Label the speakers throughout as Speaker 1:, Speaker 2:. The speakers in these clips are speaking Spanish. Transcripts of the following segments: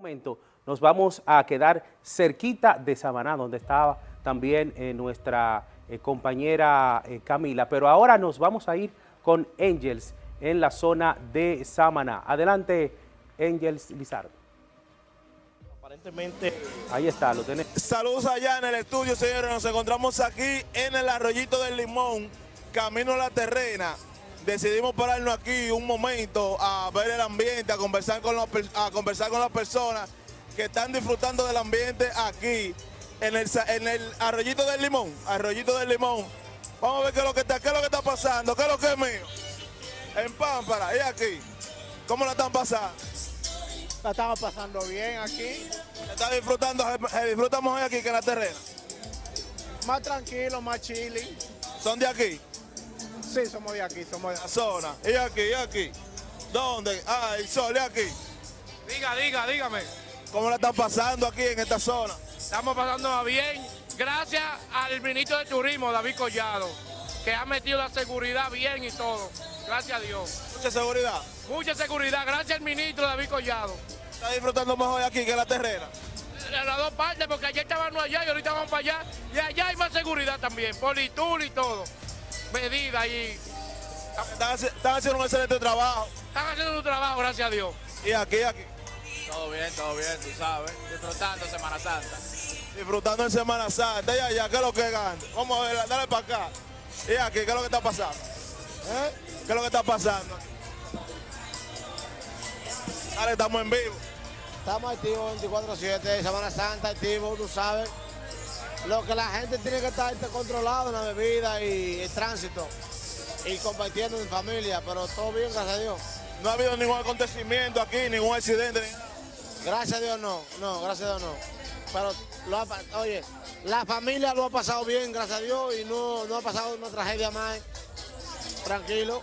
Speaker 1: momento nos vamos a quedar cerquita de Samaná, donde estaba también eh, nuestra eh, compañera eh, Camila, pero ahora nos vamos a ir con Angels en la zona de Samaná. Adelante, Angels Lizardo.
Speaker 2: Aparentemente...
Speaker 1: Ahí está, lo tenés.
Speaker 2: Saludos allá en el estudio, señores. Nos encontramos aquí en el Arroyito del Limón, camino a la terrena. Decidimos pararnos aquí un momento a ver el ambiente, a conversar con, a conversar con las personas que están disfrutando del ambiente aquí en el, en el Arroyito del Limón. Arroyito del Limón. Vamos a ver qué es lo que está, qué es lo que está pasando, qué es lo que es mío. En Pámpara, y aquí. ¿Cómo la están pasando?
Speaker 3: La estamos pasando bien aquí.
Speaker 2: ¿Está disfrutando, disfrutamos hoy aquí que en la terrena?
Speaker 3: Más tranquilo, más chilling.
Speaker 2: ¿Son de aquí?
Speaker 3: Sí, somos de aquí, somos de
Speaker 2: la zona. ¿Y aquí, y aquí? ¿Dónde? Ah, el sol, ¿y aquí?
Speaker 4: Diga, diga, dígame.
Speaker 2: ¿Cómo la están pasando aquí en esta zona?
Speaker 4: Estamos pasando bien, gracias al ministro de Turismo, David Collado, que ha metido la seguridad bien y todo. Gracias a Dios.
Speaker 2: Mucha seguridad.
Speaker 4: Mucha seguridad, gracias al ministro David Collado.
Speaker 2: ¿Está disfrutando mejor aquí que en la terrena?
Speaker 4: En las dos partes, porque ayer estábamos allá y ahorita vamos para allá. Y allá hay más seguridad también, politul y todo. Medidas y...
Speaker 2: Están, haciendo un excelente trabajo.
Speaker 4: Están haciendo su trabajo, gracias a Dios.
Speaker 2: ¿Y aquí, aquí?
Speaker 5: Todo bien, todo bien, tú sabes. Disfrutando Semana Santa.
Speaker 2: Disfrutando en Semana Santa. Y allá, ¿qué es lo que gana? Vamos a ver, dale para acá. ¿Y aquí, qué es lo que está pasando? ¿Eh? ¿Qué es lo que está pasando? Dale, estamos en vivo.
Speaker 3: Estamos activos 24-7, Semana Santa, activo, tú sabes. Lo que la gente tiene que estar controlado en la bebida y el tránsito. Y compartiendo en familia, pero todo bien, gracias a Dios.
Speaker 2: No ha habido ningún acontecimiento aquí, ningún accidente, ni nada.
Speaker 3: Gracias a Dios no, no, gracias a Dios no. Pero, lo oye, la familia lo ha pasado bien, gracias a Dios, y no, no ha pasado una tragedia más. Tranquilo.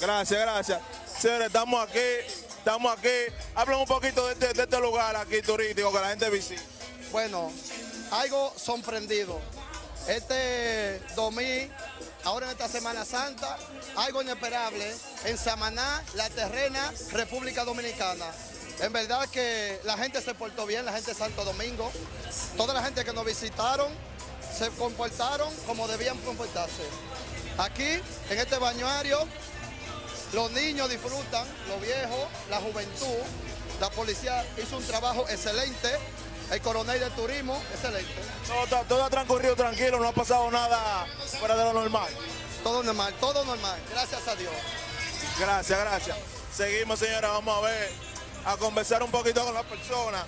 Speaker 2: Gracias, gracias. Señores, estamos aquí, estamos aquí. Hablen un poquito de este, de este lugar aquí turístico que la gente visita.
Speaker 6: Bueno, algo sorprendido. Este 2000, ahora en esta Semana Santa, algo inesperable en Samaná, La Terrena, República Dominicana. En verdad que la gente se portó bien, la gente de Santo Domingo. Toda la gente que nos visitaron se comportaron como debían comportarse. Aquí, en este bañuario, los niños disfrutan, los viejos, la juventud. La policía hizo un trabajo excelente. El coronel de turismo, excelente.
Speaker 2: Todo, todo ha transcurrido tranquilo, no ha pasado nada fuera de lo normal.
Speaker 6: Todo normal, todo normal, gracias a Dios.
Speaker 2: Gracias, gracias. Seguimos, señora, vamos a ver a conversar un poquito con las personas.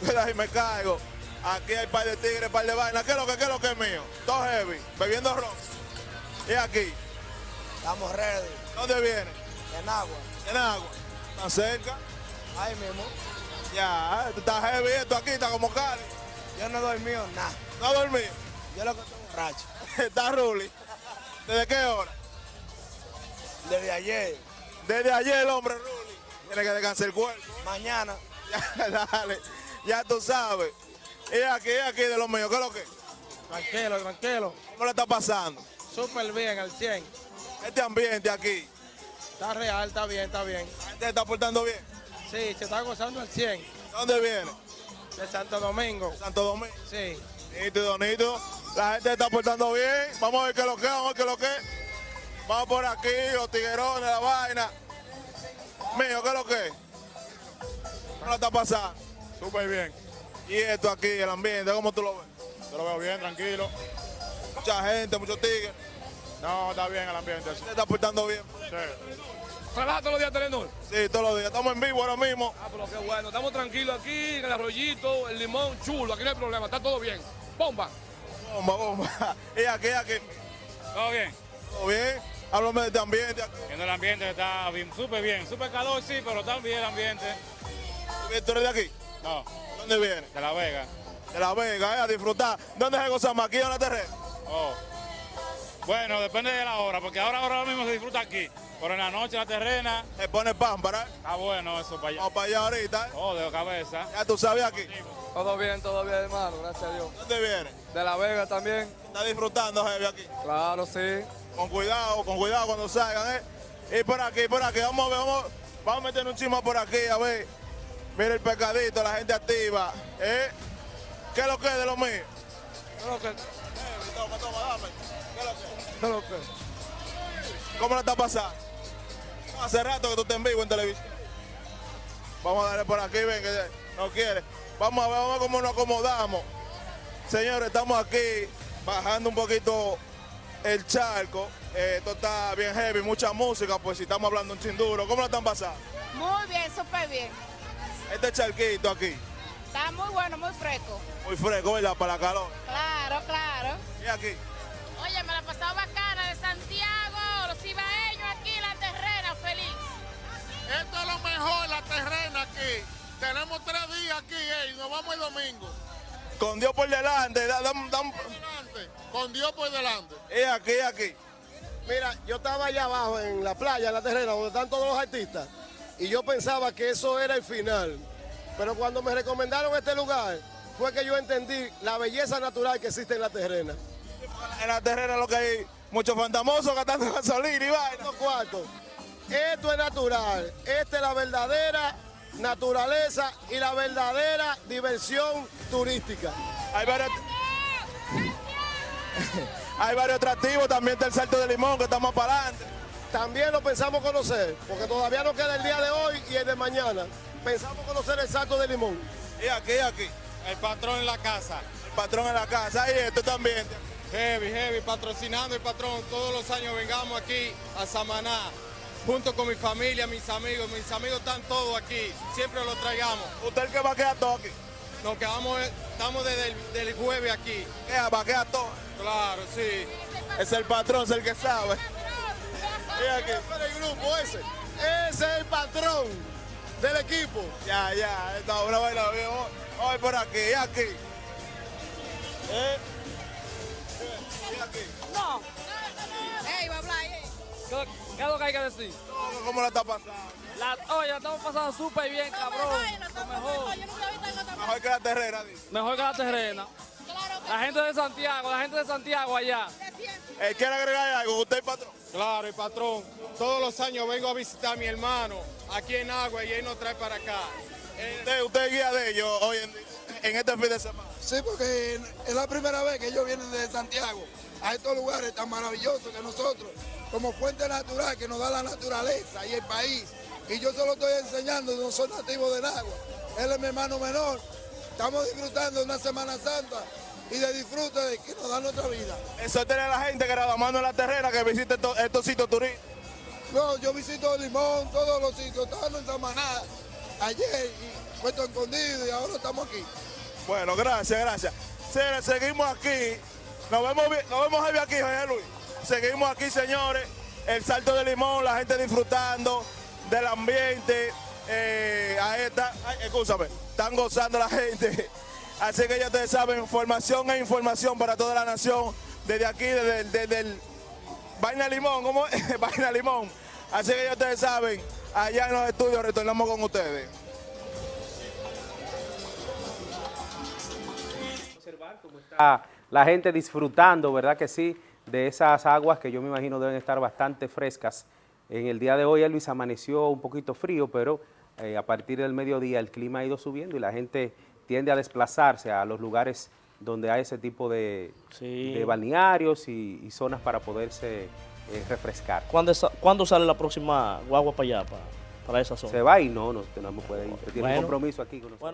Speaker 2: y me caigo. Aquí hay par de tigres, par de vainas. ¿Qué es lo que, qué es lo que es mío? Todo heavy, bebiendo ron. ¿Y aquí?
Speaker 3: Estamos ready.
Speaker 2: ¿Dónde viene?
Speaker 3: En agua.
Speaker 2: En agua. ¿Tan cerca?
Speaker 3: Ahí mismo.
Speaker 2: Ya, está heavy esto aquí, está como cali.
Speaker 3: Yo no dormí nada.
Speaker 2: ¿No dormí?
Speaker 3: Yo lo que estoy borracho.
Speaker 2: está Ruli. ¿Desde qué hora?
Speaker 3: Desde ayer.
Speaker 2: Desde ayer el hombre Ruli. Tiene que descansar el cuerpo.
Speaker 3: Mañana.
Speaker 2: Ya, dale, ya tú sabes. Y aquí, aquí de los míos, ¿qué es lo que?
Speaker 3: Tranquilo, tranquilo.
Speaker 2: ¿Cómo le está pasando?
Speaker 3: Súper bien, al 100.
Speaker 2: Este ambiente aquí.
Speaker 3: Está real, está bien, está bien.
Speaker 2: ¿La gente se está portando bien?
Speaker 3: Sí, se está gozando al 100.
Speaker 2: ¿Dónde viene?
Speaker 3: De Santo Domingo.
Speaker 2: Santo Domingo.
Speaker 3: Sí.
Speaker 2: Nítido, nítido. La gente está portando bien. Vamos a ver qué es lo que, vamos a ver qué es lo que. Vamos por aquí, los tiguerones, la vaina. Mío, ¿qué es lo que? ¿Cómo lo está pasando?
Speaker 7: Súper bien.
Speaker 2: ¿Y esto aquí, el ambiente, cómo tú lo ves?
Speaker 7: Yo lo veo bien, tranquilo.
Speaker 2: Mucha gente, muchos tigres.
Speaker 7: No, está bien el ambiente.
Speaker 2: ¿Se está portando bien?
Speaker 7: Sí.
Speaker 4: ¿Trabaja todos los días Telenor?
Speaker 2: Sí, todos los días. Estamos en vivo ahora mismo.
Speaker 4: Ah, pero qué bueno. Estamos tranquilos aquí, en el arroyito, el limón, chulo. Aquí no hay problema, está todo bien. Bomba.
Speaker 2: Bomba, bomba. ¿Y aquí, aquí?
Speaker 7: Todo bien.
Speaker 2: ¿Todo bien? Háblame de este ambiente.
Speaker 7: En el ambiente está súper bien. Súper calor, sí, pero está bien el ambiente.
Speaker 2: ¿Tú eres de aquí?
Speaker 7: No.
Speaker 2: ¿Dónde viene?
Speaker 7: De La Vega.
Speaker 2: De La Vega, eh, a disfrutar. ¿Dónde se goza más? ¿Aquí en la terrena?
Speaker 7: Oh. Bueno, depende de la hora, porque ahora, ahora mismo se disfruta aquí. Pero en la noche, en la terrena...
Speaker 2: Se pone pan, para.
Speaker 7: Está bueno eso para allá.
Speaker 2: Vamos para allá ahorita. ¿eh?
Speaker 7: Oh, de cabeza.
Speaker 2: Ya tú sabes aquí.
Speaker 8: Todo bien, todo bien, hermano, gracias a Dios.
Speaker 2: ¿Dónde viene?
Speaker 8: De La Vega también.
Speaker 2: ¿Está disfrutando, Javi, aquí?
Speaker 8: Claro, sí.
Speaker 2: Con cuidado, con cuidado cuando salgan, ¿eh? Y por aquí, por aquí, vamos a ver, vamos, vamos a meter un chismo por aquí, a ver. Mira el pescadito, la gente activa. ¿eh? ¿Qué es lo que es de lo mío?
Speaker 8: ¿Qué es lo que?
Speaker 2: Toma, toma, dame. ¿Qué es lo que?
Speaker 8: ¿Qué es lo que?
Speaker 2: ¿Cómo la está pasando? Hace rato que tú estás en vivo en televisión. Vamos a darle por aquí, ven, que no quiere. Vamos a ver, vamos a ver cómo nos acomodamos. Señores, estamos aquí bajando un poquito el charco. Eh, esto está bien heavy, mucha música, pues si estamos hablando un chinduro. ¿Cómo la están pasando?
Speaker 9: Muy bien, súper bien.
Speaker 2: Este charquito aquí,
Speaker 9: Está muy bueno, muy fresco.
Speaker 2: muy fresco, ¿verdad? Para calor.
Speaker 9: Claro, claro.
Speaker 2: Y aquí,
Speaker 9: Oye, me la he pasado aquí
Speaker 10: nos vamos el domingo.
Speaker 2: con Dios por delante, da-
Speaker 10: con Dios por delante.
Speaker 2: y aquí, aquí.
Speaker 3: Mira, yo estaba allá abajo en la playa, en la terrena, donde están todos los artistas, y yo pensaba que eso era el final. Pero cuando me recomendaron este lugar, fue que yo entendí la belleza natural que existe en la terrena.
Speaker 2: En la terrena lo que hay muchos fantamosos gastando gasolina y vaina.
Speaker 3: Estos cuartos, esto es natural, esta es la verdadera naturaleza y la verdadera diversión turística.
Speaker 2: Hay varios, hay varios atractivos, también está el Salto de Limón que estamos para adelante.
Speaker 3: También lo pensamos conocer, porque todavía no queda el día de hoy y el de mañana. Pensamos conocer el Salto de Limón.
Speaker 2: Y aquí, aquí.
Speaker 7: El patrón en la casa.
Speaker 2: El patrón en la casa y esto también.
Speaker 7: Heavy, heavy, patrocinando el patrón. Todos los años vengamos aquí a Samaná, junto con mi familia, mis amigos. Mis amigos están todos aquí, siempre los traigamos.
Speaker 2: Usted el que va a quedar todo aquí.
Speaker 7: Nos quedamos, estamos desde el del jueves aquí.
Speaker 2: Va a quedar todo.
Speaker 7: Claro, sí.
Speaker 2: Es el patrón, es el que sabe. Aquí.
Speaker 3: el grupo ese. Ese es el patrón del equipo.
Speaker 2: Ya, ya, esta una vaina bien. Hoy por aquí, y aquí. ¿Eh? Y aquí.
Speaker 9: No.
Speaker 8: ¿Qué, es lo que hay que decir?
Speaker 2: ¿Cómo la está pasando?
Speaker 8: La, oye, la estamos pasando súper bien, cabrón. Mejor.
Speaker 9: Yo nunca he visto algo tan
Speaker 2: Mejor que la terrera, dice.
Speaker 8: Mejor que la terrena.
Speaker 9: claro que
Speaker 8: La gente de Santiago, la gente de Santiago allá.
Speaker 2: Eh, ¿Quiere agregar algo? Usted el patrón.
Speaker 7: Claro, el patrón. Todos los años vengo a visitar a mi hermano aquí en Agua y él nos trae para acá. Eh,
Speaker 2: Usted, usted es guía de ellos hoy en, en este fin de semana.
Speaker 11: Sí, porque es la primera vez que ellos vienen de Santiago a estos lugares tan maravillosos que nosotros, como fuente natural que nos da la naturaleza y el país. Y yo se lo estoy enseñando, no soy nativo de Nagua. Él es mi hermano menor. Estamos disfrutando de una Semana Santa y de disfrute de que nos da nuestra vida.
Speaker 2: Eso a la gente que la mano en la terrena que visite estos, estos sitios turísticos.
Speaker 11: No, yo visito Limón, todos los sitios, estábamos en Samaná ayer y Puerto Escondido y ahora estamos aquí.
Speaker 2: Bueno, gracias, gracias. Se- seguimos aquí. Nos vemos, bien- nos vemos aquí, José Luis. Seguimos aquí, señores. El salto de limón, la gente disfrutando del ambiente. Eh, ahí está, ay, están gozando la gente. Así que ya ustedes saben, información e información para toda la nación. Desde aquí, desde, desde el Vaina Limón, ¿cómo es? Vaina Limón. Así que ya ustedes saben, allá en los estudios retornamos con ustedes.
Speaker 1: la gente disfrutando, ¿verdad que sí? De esas aguas que yo me imagino deben estar bastante frescas. En el día de hoy, Luis, amaneció un poquito frío, pero eh, a partir del mediodía el clima ha ido subiendo y la gente tiende a desplazarse a los lugares donde hay ese tipo de,
Speaker 12: Sí.
Speaker 1: de balnearios y, y zonas para poderse eh, refrescar.
Speaker 12: ¿Cuándo, sa- cuándo sale la próxima guagua para allá, para, para esa zona?
Speaker 1: Se va y no, no, usted no puede ir. Tiene
Speaker 12: Bueno.
Speaker 1: un compromiso aquí con nosotros.
Speaker 12: Bueno.